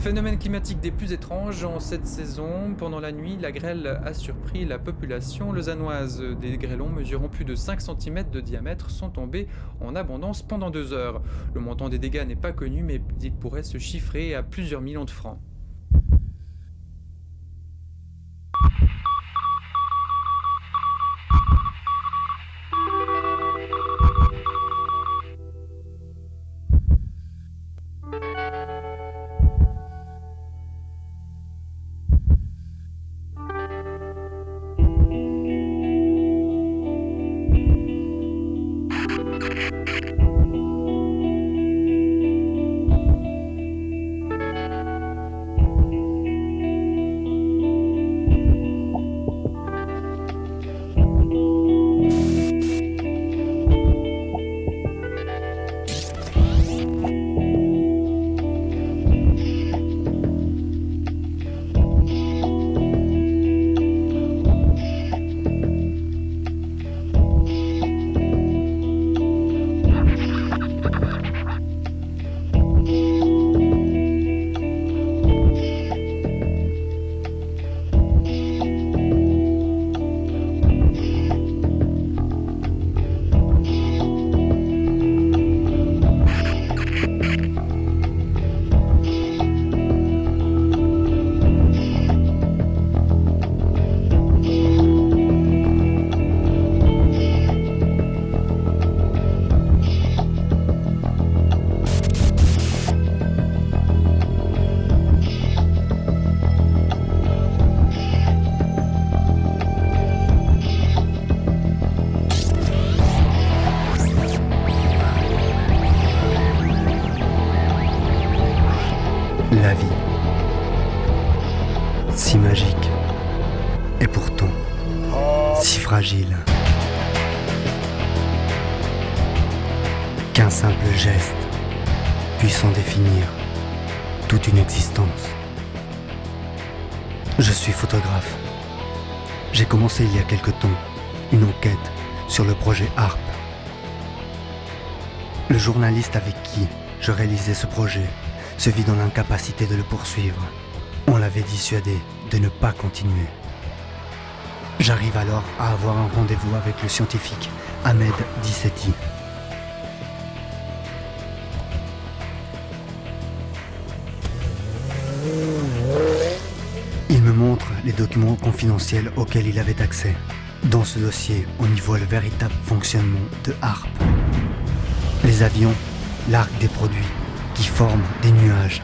Phénomène climatique des plus étranges en cette saison. Pendant la nuit, la grêle a surpris la population lausannoise. Des grêlons mesurant plus de 5 cm de diamètre sont tombés en abondance pendant deux heures. Le montant des dégâts n'est pas connu, mais il pourrait se chiffrer à plusieurs millions de francs. Qu'un simple geste puisse en définir toute une existence. Je suis photographe. J'ai commencé il y a quelque temps une enquête sur le projet ARP. Le journaliste avec qui je réalisais ce projet se vit dans l'incapacité de le poursuivre. On l'avait dissuadé de ne pas continuer. J'arrive alors à avoir un rendez-vous avec le scientifique Ahmed Dissetti. Il me montre les documents confidentiels auxquels il avait accès. Dans ce dossier, on y voit le véritable fonctionnement de HARP. Les avions larguent des produits qui forment des nuages.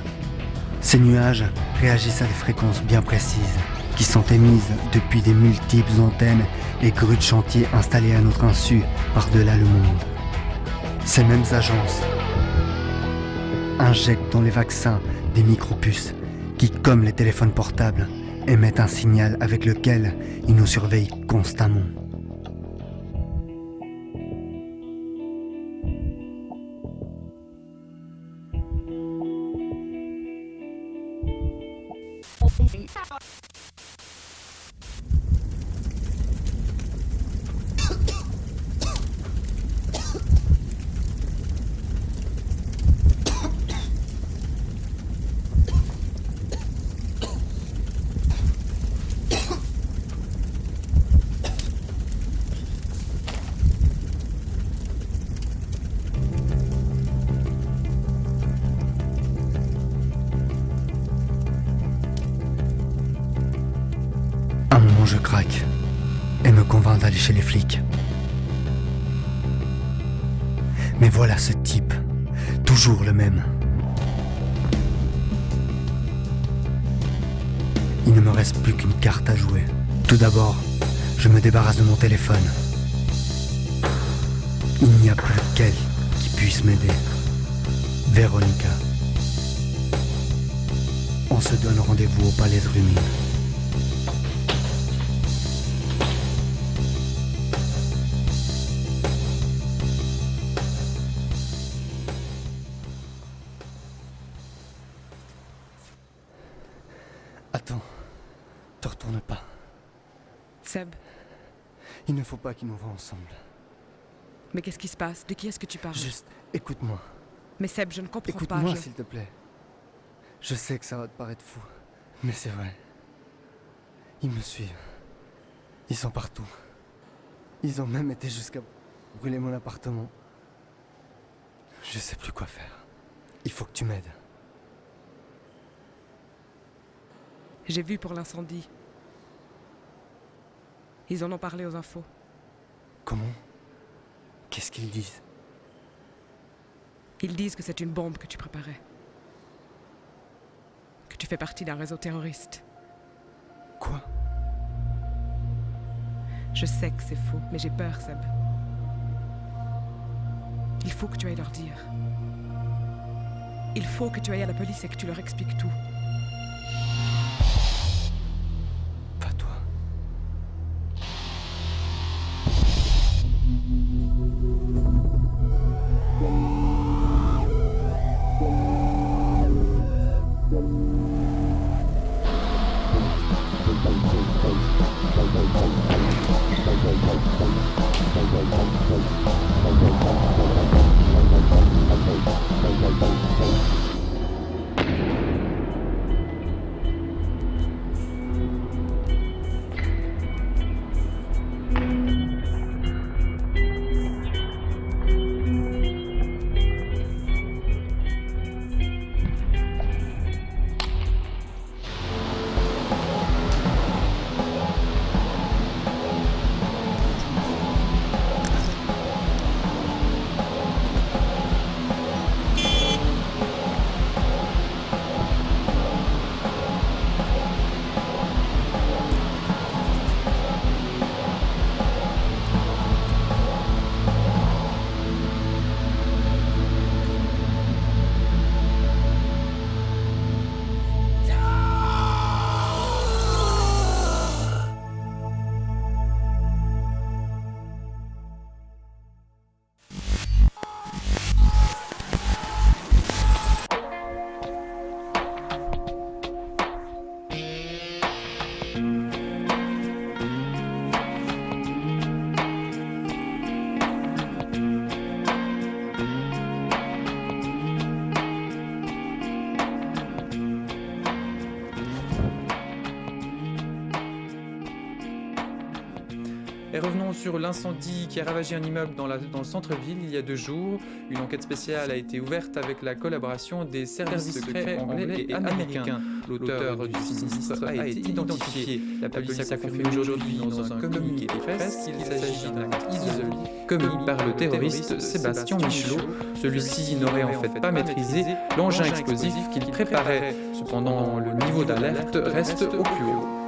Ces nuages réagissent à des fréquences bien précises qui sont émises depuis des multiples antennes et grues de chantier installées à notre insu par-delà le monde. Ces mêmes agences injectent dans les vaccins des micropuces qui, comme les téléphones portables, émettent un signal avec lequel ils nous surveillent constamment. Je craque et me convainc d'aller chez les flics. Mais voilà ce type, toujours le même. Il ne me reste plus qu'une carte à jouer. Tout d'abord, je me débarrasse de mon téléphone. Il n'y a plus qu'elle qui puisse m'aider. Véronica. On se donne rendez-vous au Palais de Rumine. Attends, te retourne pas. Seb, Il ne faut pas qu'ils nous voient ensemble. mais qu'est-ce qui se passe? De qui est-ce que tu parles? Juste, écoute-moi. Mais Seb, je ne comprends pas. Écoute-moi, je- s'il te plaît. Je sais que ça va te paraître fou, mais c'est vrai. Ils me suivent. Ils sont partout. Ils ont même été jusqu'à brûler mon appartement. Je sais plus quoi faire. Il faut que tu m'aides. J'ai vu pour l'incendie. Ils en ont parlé aux infos. Comment? Qu'est-ce qu'ils disent? Ils disent que c'est une bombe que tu préparais. Que tu fais partie d'un réseau terroriste. Quoi? Je sais que c'est faux, mais j'ai peur, Seb. Il faut que tu ailles leur dire. Il faut que tu ailles à la police et que tu leur expliques tout. Sur l'incendie qui a ravagé un immeuble dans, la- dans le centre-ville il y a deux jours. Une enquête spéciale a été ouverte avec la collaboration des services secrets anglais et américains. L'auteur du sinistre a été identifié. La police a confirmé aujourd'hui dans un communiqué de presse qu'il s'agit d'un acte isolé commis par le terroriste Sébastien Michelot. Celui-ci n'aurait en fait pas maîtrisé l'engin explosif qu'il préparait. Cependant, le niveau d'alerte reste au plus haut.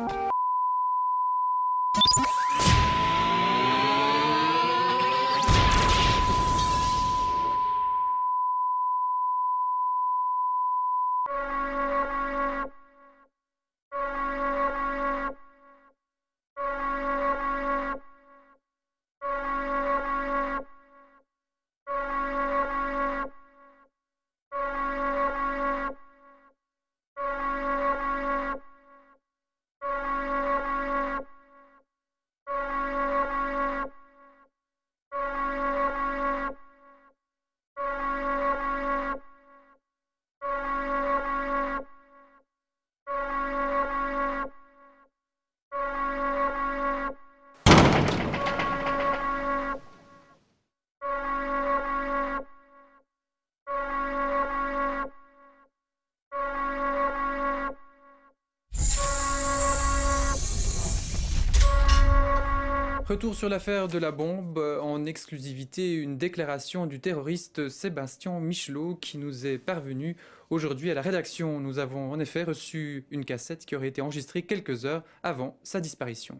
Retour sur l'affaire de la bombe, en exclusivité une déclaration du terroriste Sébastien Michelot qui nous est parvenue aujourd'hui à la rédaction. Nous avons en effet reçu une cassette qui aurait été enregistrée quelques heures avant sa disparition.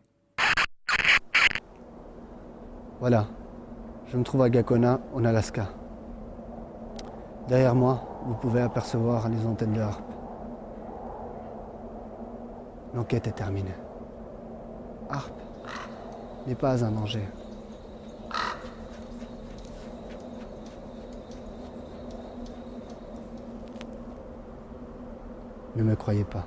Voilà. Je me trouve à Gakona, en Alaska. Derrière moi, vous pouvez apercevoir les antennes de harpe. L'enquête est terminée. Harpe n'est pas un danger. Ne me croyez pas.